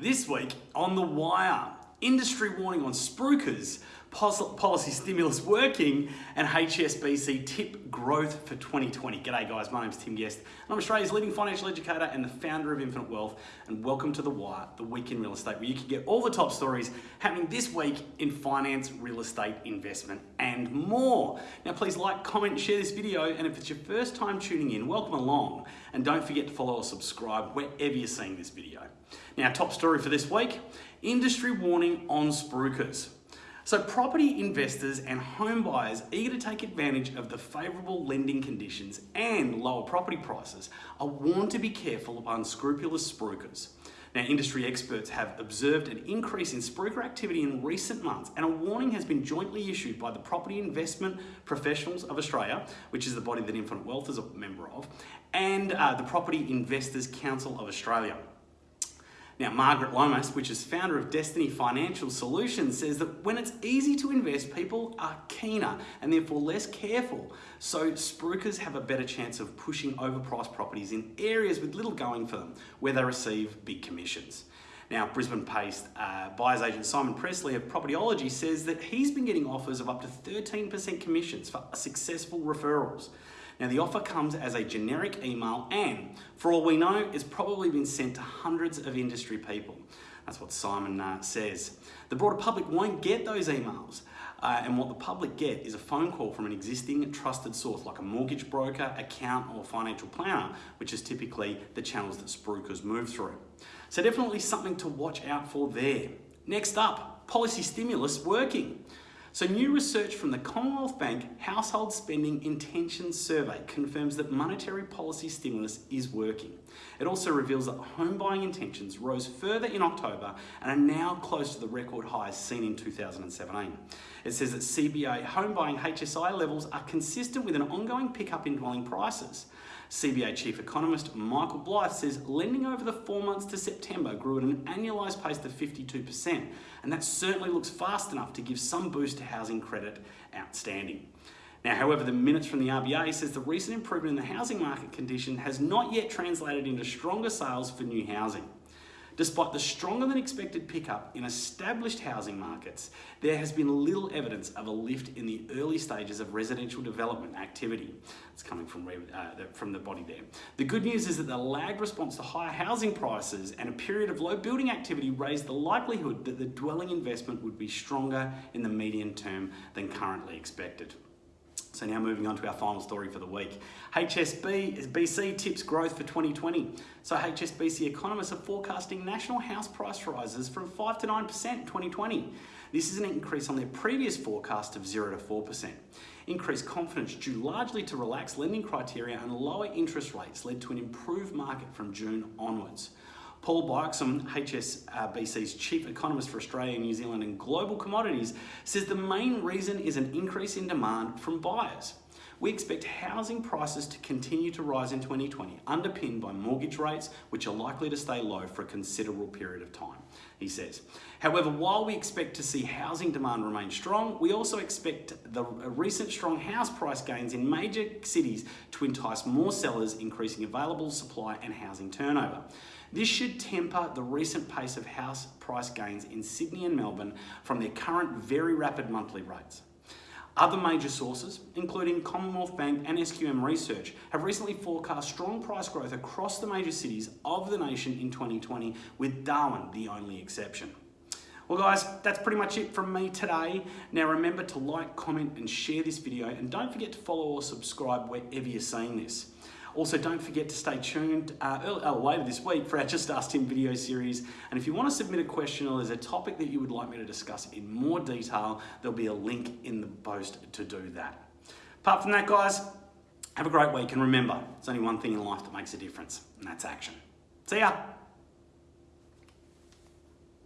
This week on The Wire, industry warning on spruikers, policy stimulus working, and HSBC tip growth for 2020. G'day guys, my name's Tim Guest. And I'm Australia's leading financial educator and the founder of Infinite Wealth, and welcome to The Wire, the week in real estate, where you can get all the top stories happening this week in finance, real estate, investment, and more. Now please like, comment, share this video, and if it's your first time tuning in, welcome along, and don't forget to follow or subscribe wherever you're seeing this video. Now, top story for this week, industry warning on spruikers. So property investors and home buyers eager to take advantage of the favourable lending conditions and lower property prices are warned to be careful of unscrupulous spruikers. Now, industry experts have observed an increase in spruiker activity in recent months, and a warning has been jointly issued by the Property Investment Professionals of Australia, which is the body that Infinite Wealth is a member of, and uh, the Property Investors Council of Australia. Now, Margaret Lomas, which is founder of Destiny Financial Solutions, says that when it's easy to invest, people are keener and therefore less careful. So spruikers have a better chance of pushing overpriced properties in areas with little going for them, where they receive big commissions. Now, Brisbane-based uh, buyer's agent Simon Pressley of Propertyology says that he's been getting offers of up to 13% commissions for successful referrals. Now the offer comes as a generic email and for all we know, it's probably been sent to hundreds of industry people. That's what Simon uh, says. The broader public won't get those emails. Uh, and what the public get is a phone call from an existing trusted source like a mortgage broker, account or financial planner, which is typically the channels that spruikers move through. So definitely something to watch out for there. Next up, policy stimulus working. So new research from the Commonwealth Bank Household Spending Intentions Survey confirms that monetary policy stimulus is working. It also reveals that home buying intentions rose further in October and are now close to the record highs seen in 2017. It says that CBA home buying HSI levels are consistent with an ongoing pickup in dwelling prices. CBA Chief Economist Michael Blythe says lending over the four months to September grew at an annualised pace of 52%, and that certainly looks fast enough to give some boost to housing credit outstanding. Now, however, the minutes from the RBA says the recent improvement in the housing market condition has not yet translated into stronger sales for new housing. Despite the stronger than expected pickup in established housing markets, there has been little evidence of a lift in the early stages of residential development activity. It's coming from, uh, from the body there. The good news is that the lagged response to higher housing prices and a period of low building activity raised the likelihood that the dwelling investment would be stronger in the medium term than currently expected. So now moving on to our final story for the week. HSB, BC tips growth for 2020. So HSBC economists are forecasting national house price rises from 5 to 9% in 2020. This is an increase on their previous forecast of 0 to 4%. Increased confidence due largely to relaxed lending criteria and lower interest rates led to an improved market from June onwards. Paul Bloxham, HSBC's chief economist for Australia, New Zealand and global commodities, says the main reason is an increase in demand from buyers. We expect housing prices to continue to rise in 2020, underpinned by mortgage rates, which are likely to stay low for a considerable period of time, he says. However, while we expect to see housing demand remain strong, we also expect the recent strong house price gains in major cities to entice more sellers, increasing available supply and housing turnover. This should temper the recent pace of house price gains in Sydney and Melbourne from their current very rapid monthly rates. Other major sources, including Commonwealth Bank and SQM Research, have recently forecast strong price growth across the major cities of the nation in 2020, with Darwin the only exception. Well guys, that's pretty much it from me today. Now remember to like, comment and share this video and don't forget to follow or subscribe wherever you're seeing this. Also, don't forget to stay tuned uh, early, uh, later this week for our Just Ask Tim video series. And if you want to submit a question or there's a topic that you would like me to discuss in more detail, there'll be a link in the post to do that. Apart from that, guys, have a great week. And remember, there's only one thing in life that makes a difference, and that's action. See ya.